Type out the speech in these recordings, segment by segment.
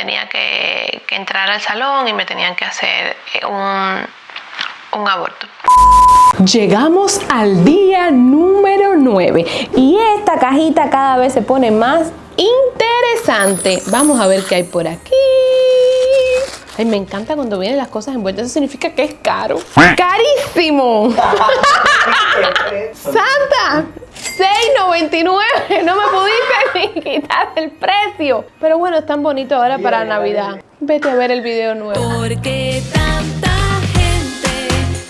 tenía que, entrar al salón y me tenían que hacer eh, un, un aborto. Llegamos al día número 9 y esta cajita cada vez se pone más interesante. Vamos a ver qué hay por aquí. Ay, me encanta cuando vienen las cosas envueltas. Eso significa que es caro. ¡Carísimo! ¡Santa! 6.99. No me pudiste ni quitar el precio. Pero bueno, es tan bonito ahora para Navidad. Vete a ver el video nuevo. Porque tanta gente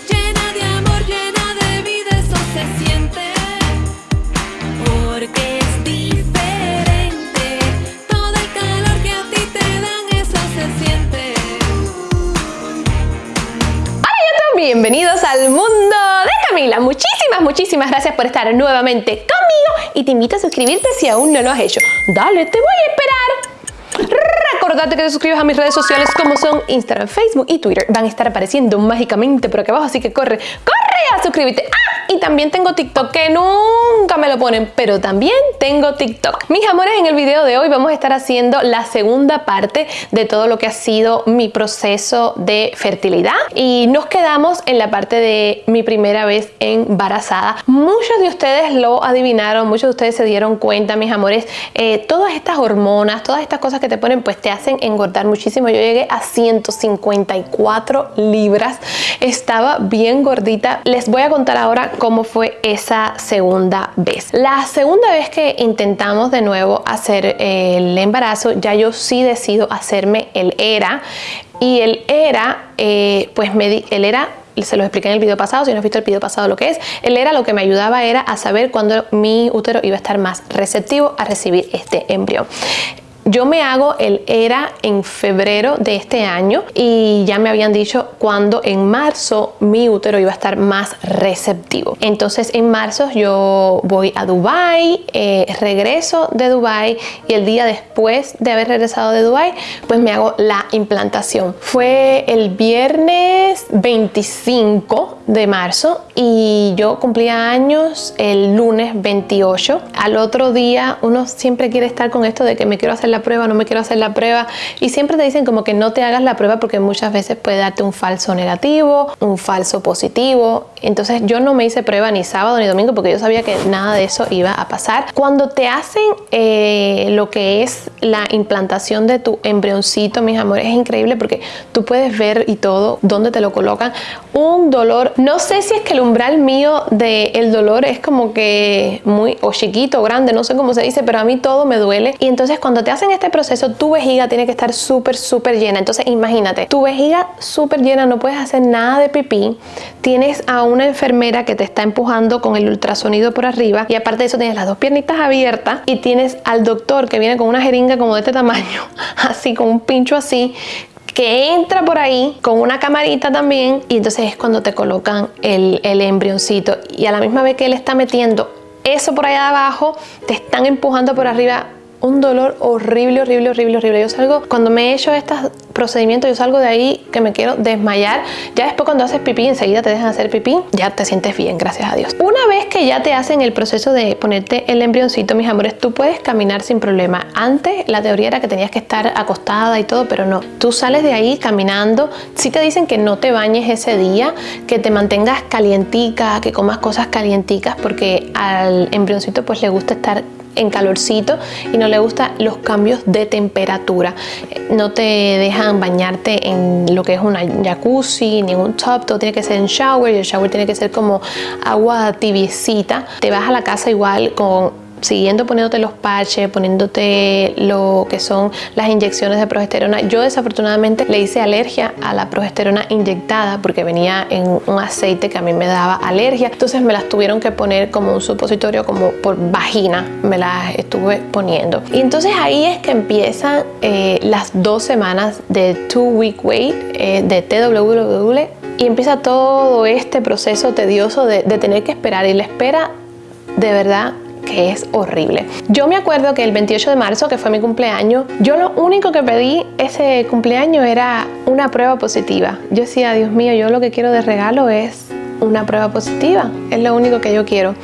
llena de amor, llena de vida, eso se siente. Porque es diferente. Todo el calor que a ti te dan, eso se siente. Hola YouTube, bienvenidos al mundo de Camila. Muchísimas, muchísimas gracias por estar nuevamente conmigo y te invito a suscribirte si aún no lo has hecho. Dale, te voy a esperar. Recordate que te suscribas a mis redes sociales como son Instagram, Facebook y Twitter. Van a estar apareciendo mágicamente por aquí abajo, así que corre, corre a suscribirte. ¡Ah! Y también tengo TikTok, que nunca me lo ponen, pero también tengo TikTok. Mis amores, en el video de hoy vamos a estar haciendo la segunda parte de todo lo que ha sido mi proceso de fertilidad. Y nos quedamos en la parte de mi primera vez embarazada. Muchos de ustedes lo adivinaron, muchos de ustedes se dieron cuenta, mis amores. eh, todas estas hormonas, todas estas cosas que te ponen, pues te hacen engordar muchísimo. Yo llegué a 154 libras. Estaba bien gordita. Les voy a contar ahora cómo fue esa segunda vez. La segunda vez que intentamos de nuevo hacer eh, el embarazo, ya yo sí decido hacerme el ERA. Y el ERA, eh, pues me di, el ERA se los expliqué en el video pasado, si no has visto el video pasado lo que es, el ERA lo que me ayudaba era a saber cuándo mi útero iba a estar más receptivo a recibir este embrión. Yo me hago el ERA en febrero de este año y ya me habían dicho cuando en marzo mi útero iba a estar más receptivo. Entonces en marzo yo voy a Dubai, eh, regreso de Dubai y el día después de haber regresado de Dubai pues me hago la implantación. Fue el viernes 25 de marzo y yo cumplía años el lunes 28. Al otro día uno siempre quiere estar con esto de que me quiero hacer la prueba, no me quiero hacer la prueba y siempre te dicen como que no te hagas la prueba porque muchas veces puede darte un falso negativo, un falso positivo. Entonces yo no me hice prueba ni sábado ni domingo porque yo sabía que nada de eso iba a pasar. Cuando te hacen eh, lo que es la implantación de tu embrioncito, mis amores, es increíble porque tú puedes ver y todo dónde te lo colocan. Un dolor, no sé si es que el umbral mío del el dolor es como que muy o chiquito o grande, no sé cómo se dice, pero a mí todo me duele. Y entonces cuando te hacen este proceso, tu vejiga tiene que estar súper, súper llena. Entonces imagínate, tu vejiga súper llena, no puedes hacer nada de pipí. Tienes a una enfermera que te está empujando con el ultrasonido por arriba y aparte de eso tienes las dos piernitas abiertas y tienes al doctor que viene con una jeringa como de este tamaño, así con un pincho así, que entra por ahí con una camarita también y entonces es cuando te colocan el, el embrioncito y a la misma vez que él está metiendo eso por allá abajo, te están empujando por arriba un dolor horrible, horrible, horrible, horrible. Yo salgo, cuando me he hecho estos procedimientos, yo salgo de ahí que me quiero desmayar. Ya después cuando haces pipí, enseguida te dejan hacer pipí, ya te sientes bien, gracias a Dios. Que ya te hacen el proceso de ponerte el embrioncito, mis amores, tú puedes caminar sin problema. Antes la teoría era que tenías que estar acostada y todo, pero no. Tú sales de ahí caminando. Si te dicen que no te bañes ese día, que te mantengas calientica, que comas cosas calienticas, porque al embrioncito pues le gusta estar en calorcito y no le gustan los cambios de temperatura. No te dejan bañarte en lo que es una jacuzzi, ni un tub, todo tiene que ser en shower y el shower tiene que ser como agua tibiecita. Te vas a la casa igual con siguiendo poniéndote los parches, poniéndote lo que son las inyecciones de progesterona. Yo desafortunadamente le hice alergia a la progesterona inyectada porque venía en un aceite que a mí me daba alergia. Entonces me las tuvieron que poner como un supositorio, como por vagina, me las estuve poniendo. Y entonces ahí es que empiezan eh, las dos semanas de Two Week Wait eh, de TWW y empieza todo este proceso tedioso de, de tener que esperar y la espera de verdad que es horrible. Yo me acuerdo que el 28 de marzo, que fue mi cumpleaños, yo lo único que pedí ese cumpleaños era una prueba positiva. Yo decía, Dios mío, yo lo que quiero de regalo es una prueba positiva. Es lo único que yo quiero.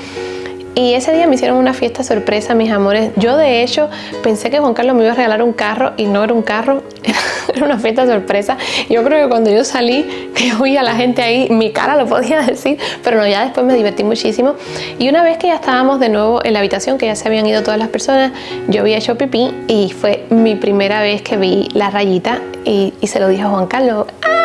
Y ese día me hicieron una fiesta sorpresa, mis amores. Yo de hecho pensé que Juan Carlos me iba a regalar un carro y no era un carro, era una fiesta sorpresa. Yo creo que cuando yo salí, que oí a la gente ahí, mi cara lo podía decir, pero no, ya después me divertí muchísimo. Y una vez que ya estábamos de nuevo en la habitación, que ya se habían ido todas las personas, yo había hecho pipí y fue mi primera vez que vi la rayita y, y se lo dije a Juan Carlos. ¡Ah!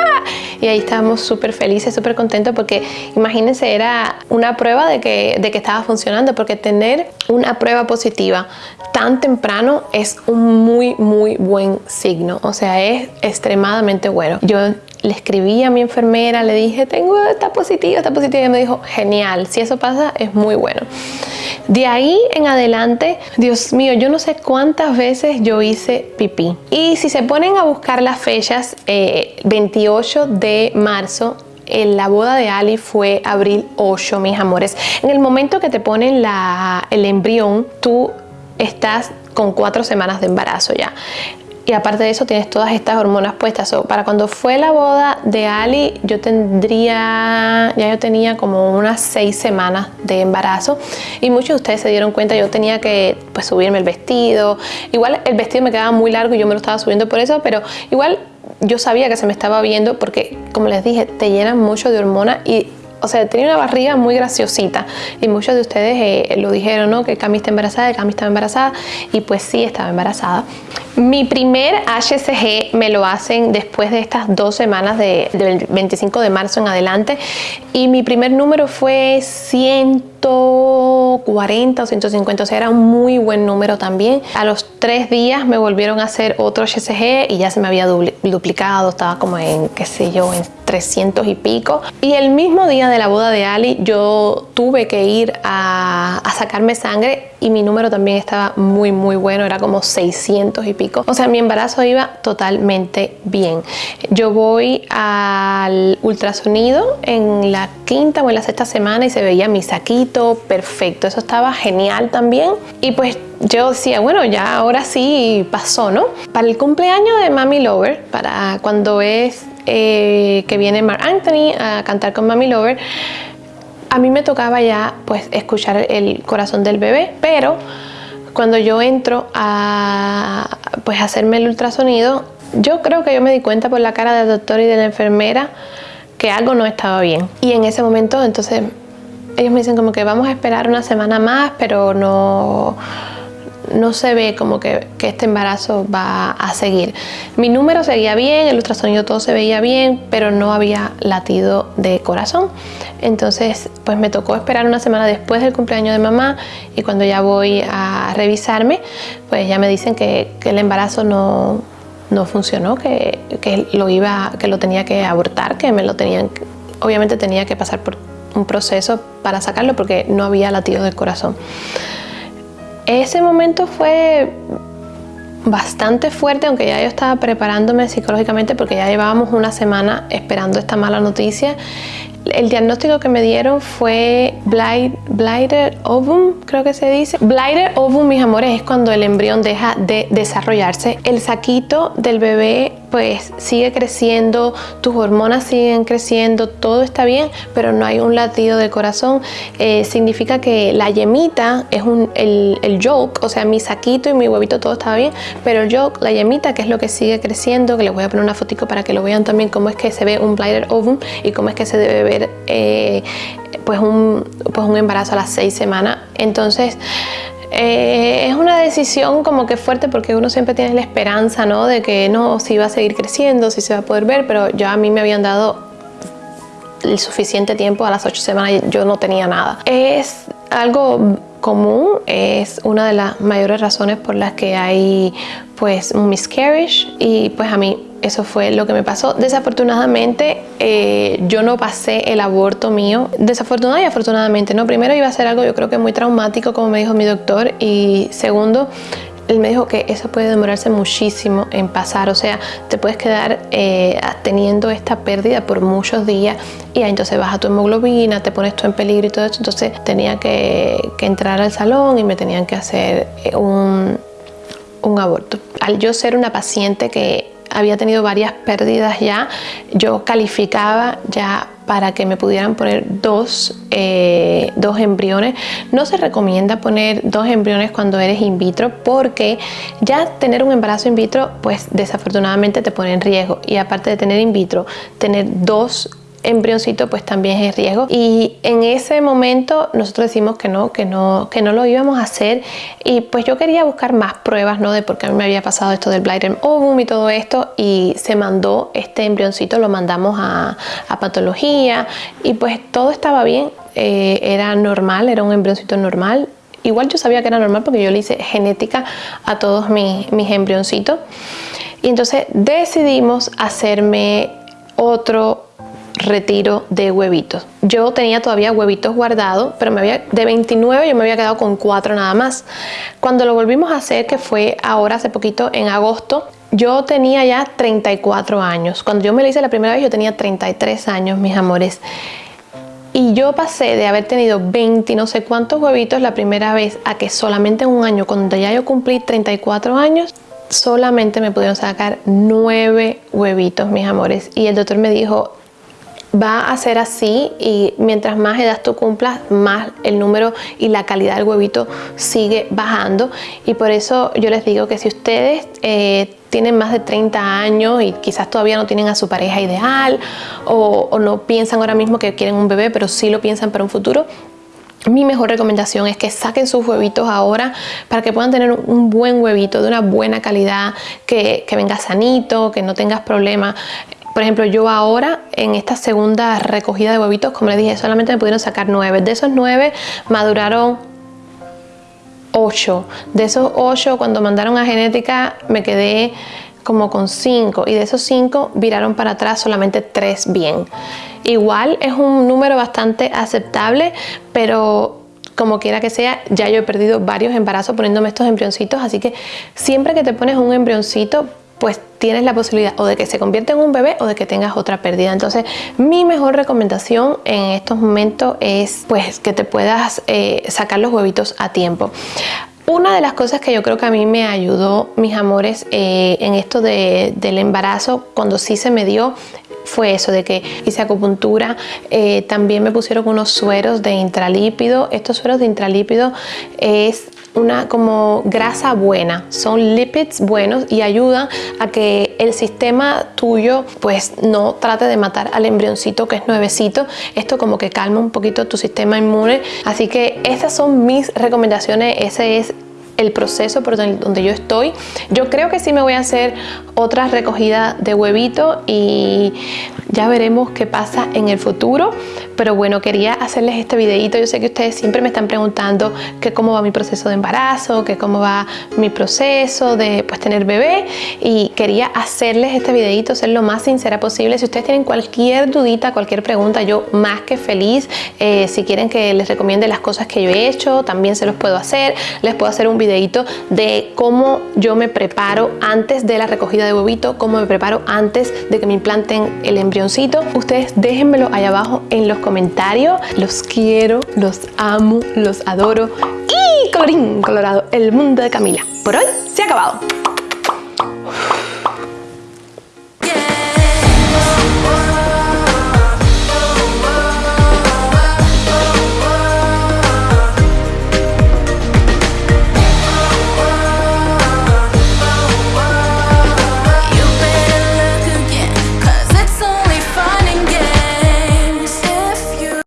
Y ahí estábamos súper felices, súper contentos porque imagínense, era una prueba de que, de que estaba funcionando, porque tener una prueba positiva tan temprano es un muy, muy buen signo. O sea, es extremadamente bueno. Yo le escribí a mi enfermera, le dije, tengo, está positiva, está positiva. Y me dijo, genial, si eso pasa, es muy bueno. De ahí en adelante, Dios mío, yo no sé cuántas veces yo hice pipí. Y si se ponen a buscar las fechas, eh, 28 de marzo, la boda de Ali fue abril 8, mis amores. En el momento que te ponen la, el embrión, tú estás con cuatro semanas de embarazo ya. Y aparte de eso tienes todas estas hormonas puestas. So, para cuando fue la boda de Ali, yo tendría, ya yo tenía como unas seis semanas de embarazo. Y muchos de ustedes se dieron cuenta, yo tenía que pues, subirme el vestido. Igual el vestido me quedaba muy largo y yo me lo estaba subiendo por eso, pero igual yo sabía que se me estaba viendo porque, como les dije, te llenan mucho de hormonas y o sea, tenía una barriga muy graciosita y muchos de ustedes eh, lo dijeron, ¿no? Que Cami está embarazada, Cami estaba embarazada y pues sí, estaba embarazada. Mi primer HCG me lo hacen después de estas dos semanas de, del 25 de marzo en adelante y mi primer número fue 140 o 150, o sea, era un muy buen número también. A los tres días me volvieron a hacer otro HCG y ya se me había dupli- duplicado, estaba como en, qué sé yo, en 300 y pico. Y el mismo día de la boda de Ali yo tuve que ir a, a sacarme sangre y mi número también estaba muy muy bueno, era como 600 y pico. O sea, mi embarazo iba totalmente bien. Yo voy al ultrasonido en la quinta o en la sexta semana y se veía mi saquito perfecto. Eso estaba genial también. Y pues yo decía, bueno, ya ahora sí pasó, ¿no? Para el cumpleaños de Mami Lover, para cuando es eh, que viene Mark Anthony a cantar con Mami Lover, a mí me tocaba ya pues escuchar el corazón del bebé, pero cuando yo entro a pues hacerme el ultrasonido, yo creo que yo me di cuenta por la cara del doctor y de la enfermera que algo no estaba bien. Y en ese momento entonces ellos me dicen como que vamos a esperar una semana más, pero no no se ve como que, este embarazo va a seguir. Mi número seguía bien, el ultrasonido todo se veía bien, pero no había latido de corazón. Entonces, pues me tocó esperar una semana después del cumpleaños de mamá y cuando ya voy a revisarme, pues ya me dicen que, que el embarazo no, no funcionó, que, que, lo iba, que lo tenía que abortar, que me lo tenían, obviamente tenía que pasar por un proceso para sacarlo porque no había latido del corazón. Ese momento fue bastante fuerte, aunque ya yo estaba preparándome psicológicamente porque ya llevábamos una semana esperando esta mala noticia. El diagnóstico que me dieron fue blight, ovum, creo que se dice. Blighted ovum, mis amores, es cuando el embrión deja de desarrollarse. El saquito del bebé pues sigue creciendo, tus hormonas siguen creciendo, todo está bien, pero no hay un latido del corazón. Eh, significa que la yemita es un, el, el yolk, o sea, mi saquito y mi huevito todo estaba bien, pero el yolk, la yemita, que es lo que sigue creciendo, que les voy a poner una fotico para que lo vean también cómo es que se ve un blighted ovum y cómo es que se debe eh, pues, un, pues un embarazo a las seis semanas. Entonces, eh, es una decisión como que fuerte porque uno siempre tiene la esperanza, ¿no? De que no, si va a seguir creciendo, si se va a poder ver, pero ya a mí me habían dado el suficiente tiempo, a las ocho semanas yo no tenía nada. Es algo común, es una de las mayores razones por las que hay pues un miscarriage y pues a mí eso fue lo que me pasó. Desafortunadamente, eh, yo no pasé el aborto mío. Desafortunadamente y afortunadamente, ¿no? Primero iba a ser algo yo creo que muy traumático, como me dijo mi doctor. Y segundo, él me dijo que eso puede demorarse muchísimo en pasar. O sea, te puedes quedar eh, teniendo esta pérdida por muchos días y entonces baja tu hemoglobina, te pones tú en peligro y todo eso. Entonces tenía que, que entrar al salón y me tenían que hacer un, un aborto. Al yo ser una paciente que había tenido varias pérdidas ya, yo calificaba ya para que me pudieran poner dos, eh, dos embriones. No se recomienda poner dos embriones cuando eres in vitro porque ya tener un embarazo in vitro pues desafortunadamente te pone en riesgo y aparte de tener in vitro, tener dos embrioncito pues también es riesgo. Y en ese momento nosotros decimos que no, que no, que no lo íbamos a hacer. Y pues yo quería buscar más pruebas ¿no? de por qué a mí me había pasado esto del Blighted ovum y todo esto. Y se mandó este embrioncito, lo mandamos a, patología. Y pues todo estaba bien, eh, era normal, era un embrioncito normal. Igual yo sabía que era normal porque yo le hice genética a todos mis, mis embrioncitos. Y entonces decidimos hacerme otro retiro de huevitos. Yo tenía todavía huevitos guardados, pero me había, de 29 yo me había quedado con 4 nada más. Cuando lo volvimos a hacer, que fue ahora hace poquito, en agosto, yo tenía ya 34 años. Cuando yo me lo hice la primera vez, yo tenía 33 años, mis amores. Y yo pasé de haber tenido 20 no sé cuántos huevitos la primera vez a que solamente en un año, cuando ya yo cumplí 34 años, solamente me pudieron sacar 9 huevitos, mis amores. Y el doctor me dijo, va a ser así y mientras más edad tú cumplas, más el número y la calidad del huevito sigue bajando. Y por eso yo les digo que si ustedes eh, tienen más de 30 años y quizás todavía no tienen a su pareja ideal o, no piensan ahora mismo que quieren un bebé, pero sí lo piensan para un futuro, mi mejor recomendación es que saquen sus huevitos ahora para que puedan tener un buen huevito de una buena calidad, que, que venga sanito, que no tengas problemas. Por ejemplo, yo ahora en esta segunda recogida de huevitos, como les dije, solamente me pudieron sacar nueve. De esos nueve maduraron 8. De esos 8, cuando mandaron a genética, me quedé como con 5 y de esos 5 viraron para atrás solamente 3 bien. Igual es un número bastante aceptable, pero como quiera que sea, ya yo he perdido varios embarazos poniéndome estos embrioncitos, así que siempre que te pones un embrioncito, pues tienes la posibilidad o de que se convierta en un bebé o de que tengas otra pérdida. Entonces, mi mejor recomendación en estos momentos es pues que te puedas eh, sacar los huevitos a tiempo. Una de las cosas que yo creo que a mí me ayudó, mis amores, eh, en esto del embarazo, cuando sí se me dio, fue eso de que hice acupuntura, eh, también me pusieron unos sueros de intralípido. Estos sueros de intralípido es una como grasa buena, son lipids buenos y ayudan a que el sistema tuyo pues no trate de matar al embrioncito que es nuevecito. Esto como que calma un poquito tu sistema inmune. Así que estas son mis recomendaciones, ese es el proceso por donde yo estoy. Yo creo que sí me voy a hacer otra recogida de huevito y ya veremos qué pasa en el futuro. Pero bueno, quería hacerles este videito. Yo sé que ustedes siempre me están preguntando que cómo va mi proceso de embarazo, que cómo va mi proceso de pues tener bebé y quería hacerles este videito, ser lo más sincera posible. Si ustedes tienen cualquier dudita, cualquier pregunta, yo más que feliz. Eh, si quieren que les recomiende las cosas que yo he hecho, también se los puedo hacer. Les puedo hacer un videito de cómo yo me preparo antes de la recogida de huevito, cómo me preparo antes de que me implanten el embrioncito. Ustedes déjenmelo allá abajo en los comentarios. Los quiero, los amo, los adoro. Y colorín colorado, el mundo de Camila. Por hoy se ha acabado.